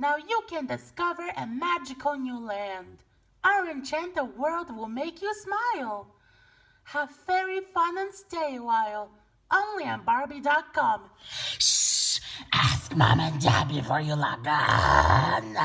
Now you can discover a magical new land. Our enchanted world will make you smile. Have fairy fun and stay a while. Only on Barbie.com. Shh! Ask mom and dad before you log on.